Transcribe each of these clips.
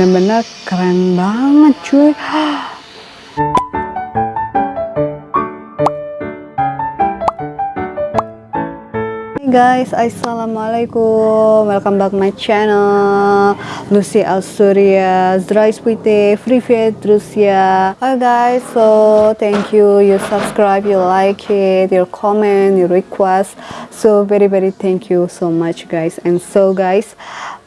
bener-bener keren banget cuy guys, Assalamualaikum Welcome back my channel Lucy Alsuria Здравствуйте, привет, друзья Hi guys, so thank you You subscribe, you like it Your comment, your request So very very thank you so much guys And so guys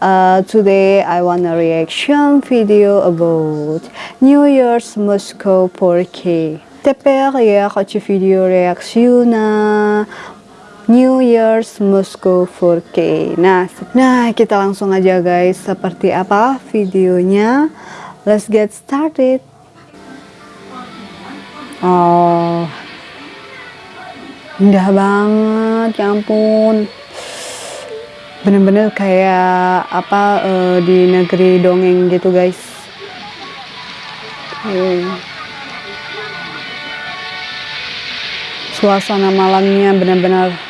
uh, Today I want a reaction video about New Year's Moscow 4K Теперь я хочу видео реакцию на New Year's Moscow 4K. Nah, nah kita langsung aja guys seperti apa videonya. Let's get started. Oh, indah banget, ya ampun. Bener-bener kayak apa uh, di negeri dongeng gitu guys. Okay. Suasana malamnya benar-benar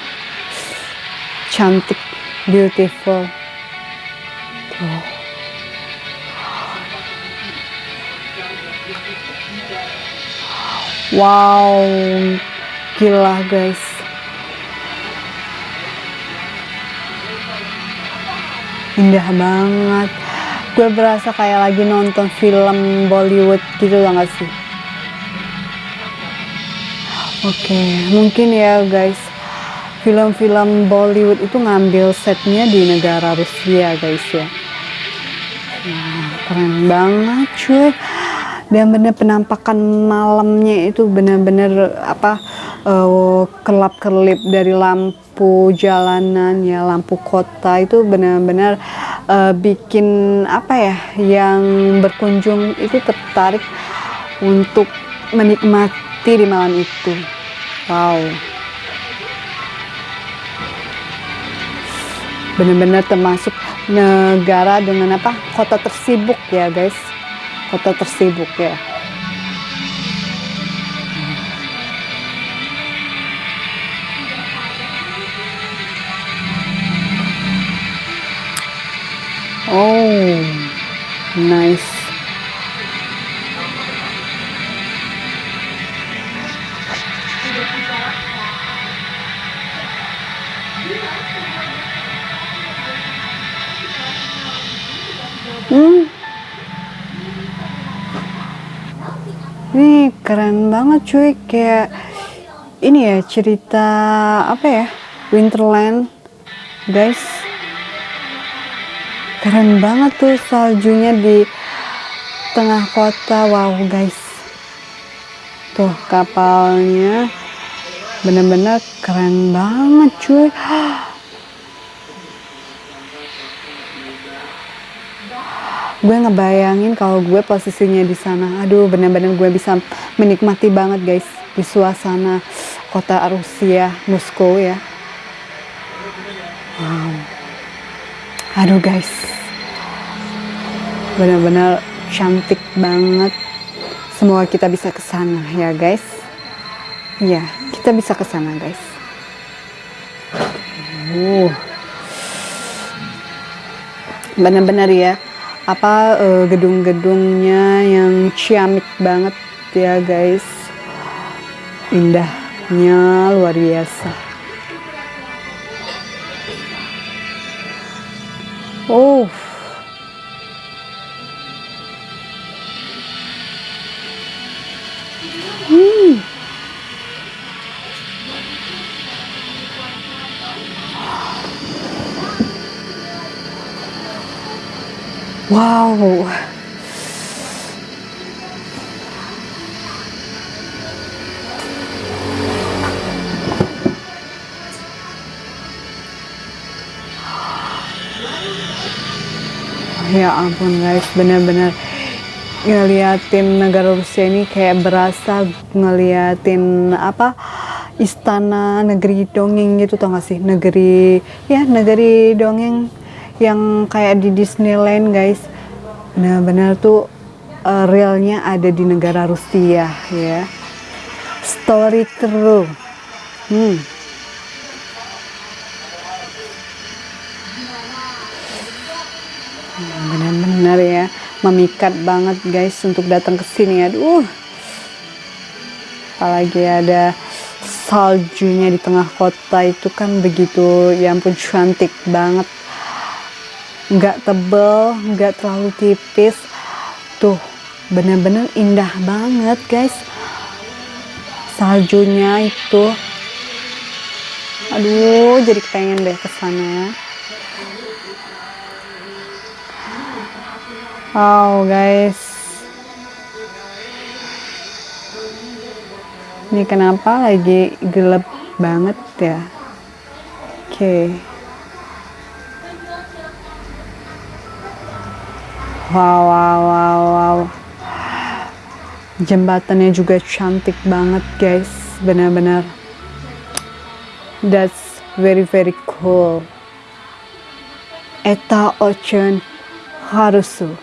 cantik, beautiful. Tuh. Wow, gila guys. Indah banget. Gue berasa kayak lagi nonton film Bollywood gitu lah gak sih? Oke, okay, mungkin ya guys film-film Bollywood itu ngambil setnya di negara Rusia guys ya. Nah, keren banget cuy. Dan bener penampakan malamnya itu bener-bener apa uh, kelap-kelip dari lampu jalanan ya lampu kota itu benar-benar uh, bikin apa ya yang berkunjung itu tertarik untuk menikmati di malam itu. Wow benar-benar termasuk negara dengan apa? Kota tersibuk ya guys. Kota tersibuk ya. Oh nice keren banget cuy, kayak ini ya cerita apa ya? Winterland. Guys. Keren banget tuh saljunya di tengah kota. Wow, guys. Tuh kapalnya bener-bener keren banget cuy. gue ngebayangin kalau gue posisinya di sana. Aduh bener-bener gue bisa menikmati banget guys di suasana kota Rusia Moskow ya. Wow. Aduh guys. Bener-bener cantik banget. Semoga kita bisa ke sana ya guys. Ya kita bisa ke sana guys. Uh bener-bener ya apa uh, gedung-gedungnya yang ciamik banget ya guys? Indahnya luar biasa. Oh. Hmm. Wow. Ya ampun guys, bener-bener ngeliatin negara Rusia ini kayak berasa ngeliatin apa istana negeri dongeng gitu tau gak sih? Negeri ya negeri dongeng yang kayak di Disneyland guys. Benar-benar tuh uh, realnya ada di negara Rusia ya. Story true. Hmm. benar-benar ya memikat banget guys untuk datang ke sini. Aduh. Apalagi ada saljunya di tengah kota itu kan begitu ya ampun cantik banget nggak tebel nggak terlalu tipis. Tuh bener-bener indah banget guys. Saljunya itu. Aduh jadi pengen deh ke sana wow guys. Ini kenapa lagi gelap banget ya? Oke. okay. Wow wow wow wow. Jembatannya juga cantik banget guys. Benar-benar. That's very very cool. Eta ocean harusu.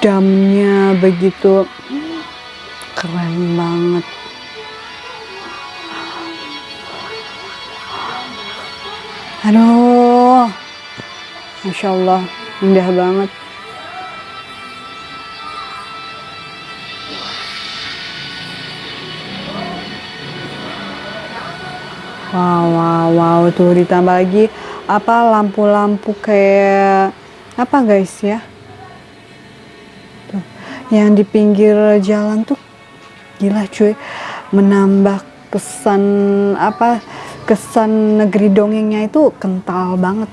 Damnya begitu keren banget aduh. Masya Allah indah banget. Wow wow wow tuh ditambah lagi apa lampu-lampu kayak apa guys ya? Tuh yang di pinggir jalan tuh gila cuy. Menambah kesan apa kesan negeri dongengnya itu kental banget.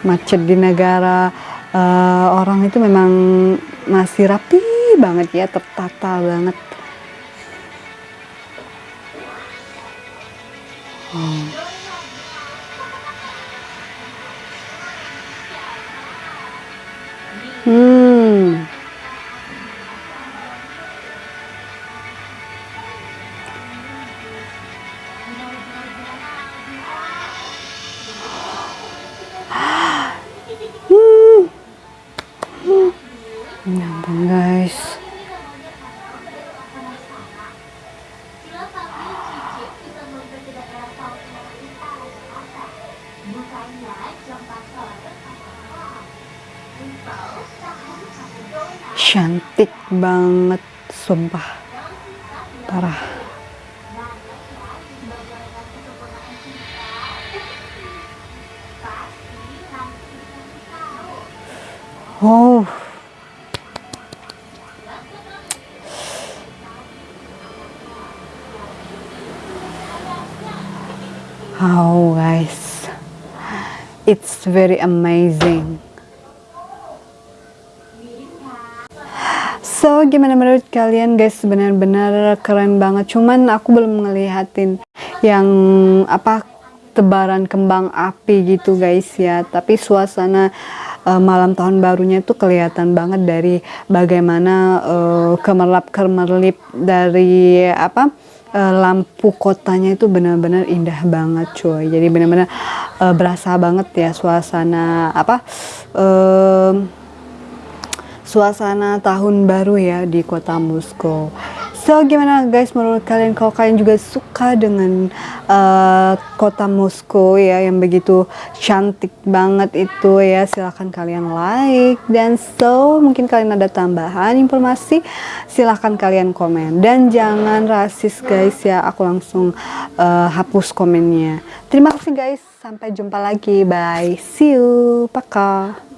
Macet di negara uh, orang itu memang masih rapi banget ya tertata banget. Oh. hmm Nyampang guys. Cantik banget, sumpah. Parah. Oh. Wow guys, it's very amazing. So gimana menurut kalian guys benar-benar keren banget. Cuman aku belum ngelihatin yang apa tebaran kembang api gitu guys ya. Tapi suasana uh, malam tahun barunya itu kelihatan banget dari bagaimana uh, kemerlap-kemerlip dari apa uh, lampu kotanya itu benar-benar indah banget cuy. Jadi benar-benar uh, berasa banget ya suasana apa uh, suasana tahun baru ya di kota Moskow So gimana guys menurut kalian? Kalau kalian juga suka dengan uh, kota Moskow ya yang begitu cantik banget itu ya silahkan kalian like. Dan so mungkin kalian ada tambahan informasi silahkan kalian komen. Dan jangan rasis guys ya aku langsung uh, hapus komennya. Terima kasih guys. Sampai jumpa lagi. Bye. See you. Pakai